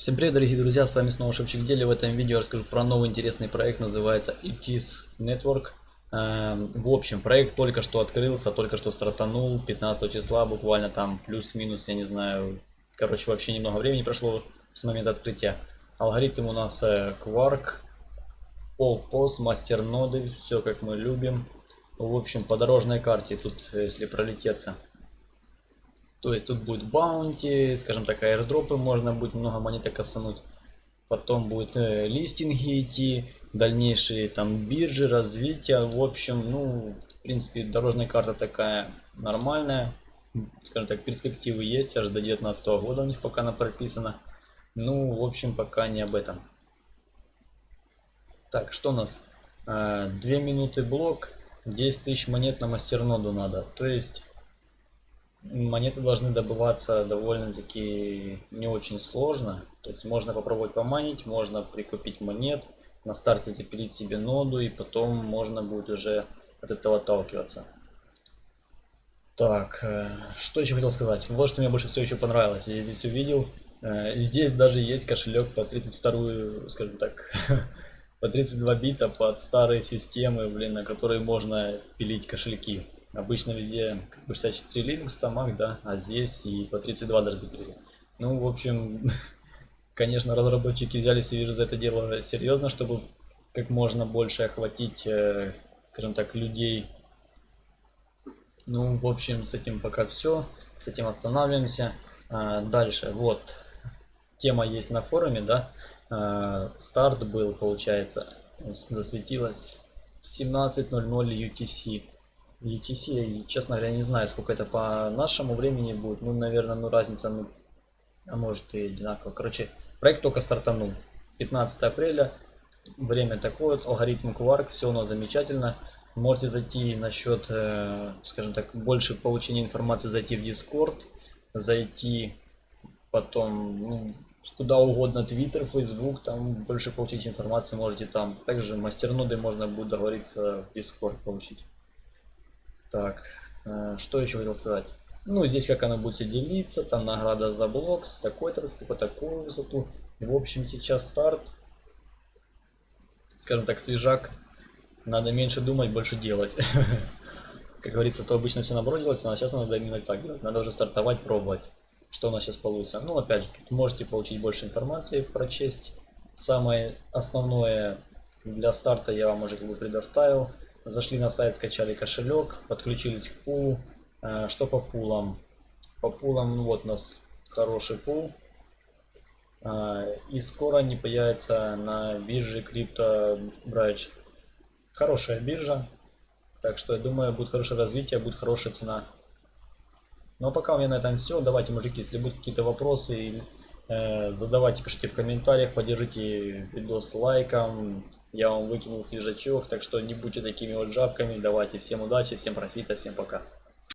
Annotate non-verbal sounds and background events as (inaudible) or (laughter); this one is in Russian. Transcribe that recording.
Всем привет, дорогие друзья, с вами снова Шевчик Дели. В этом видео я расскажу про новый интересный проект, называется IPTIS Network. Эм, в общем, проект только что открылся, только что стартанул, 15 числа, буквально там плюс-минус, я не знаю, короче, вообще немного времени прошло с момента открытия. Алгоритм у нас э, Quark, All POS, мастер-ноды, все как мы любим. В общем, по дорожной карте тут, э, если пролететься, то есть тут будет баунти, скажем так, аирдропы, можно будет много монеток косануть. Потом будет э, листинги идти, дальнейшие там биржи, развитие. В общем, ну, в принципе, дорожная карта такая нормальная. Скажем так, перспективы есть, аж до 19 года у них пока она прописана. Ну, в общем, пока не об этом. Так, что у нас? Э, 2 минуты блок, 10 тысяч монет на мастерноду надо. То есть монеты должны добываться довольно-таки не очень сложно. То есть можно попробовать поманить, можно прикупить монет, на старте запилить себе ноду и потом можно будет уже от этого отталкиваться. Так, э, что еще хотел сказать? Вот что мне больше всего еще понравилось. Я здесь увидел, э, здесь даже есть кошелек по 32, скажем так, (laughs) по 32 бита под старые системы, блин, на которые можно пилить кошельки. Обычно везде как бы 64 Linux тамах, да, а здесь и по 32 даже запилили. Ну, в общем, (laughs) конечно, разработчики взялись и вижу за это дело серьезно, чтобы как можно больше охватить, э, скажем так, людей. Ну, в общем, с этим пока все. С этим останавливаемся. А, дальше, вот, тема есть на форуме, да. А, старт был, получается, засветилось 17.00 UTC. UTC, честно говоря, не знаю, сколько это по нашему времени будет. Ну, наверное, ну разница, ну, а может и одинаково. Короче, проект только стартанул. 15 апреля, время такое, алгоритм Quark, все у нас замечательно. Можете зайти насчет, э, скажем так, больше получения информации, зайти в Discord, зайти потом ну, куда угодно, Twitter, Facebook, там больше получить информации можете там. Также мастерноды можно будет договориться в Discord получить. Так, э, что еще хотел сказать? Ну, здесь как она будет делиться, там награда за блок с такой-то высоты, по такую высоту. В общем, сейчас старт. Скажем так, свежак. Надо меньше думать, больше делать. (laughs) Как говорится, то обычно все наоборот делается, а сейчас надо именно так делать. Надо уже стартовать, пробовать, что у нас сейчас получится. Ну, опять же, тут можете получить больше информации, прочесть. Самое основное для старта я вам уже как бы предоставил. Зашли на сайт, скачали кошелек, подключились к пулу. Э, что по пулам? По пулам, ну вот у нас хороший пул. Э, и скоро они появятся на бирже Crypto Bridge. Хорошая биржа. Так что я думаю, будет хорошее развитие, будет хорошая цена. Ну а пока у меня на этом все. Давайте, мужики, если будут какие-то вопросы, э, задавайте, пишите в комментариях, поддержите видос лайком. Я вам выкинул свежачок, так что не будьте такими вот жабками. Давайте, всем удачи, всем профита, всем пока.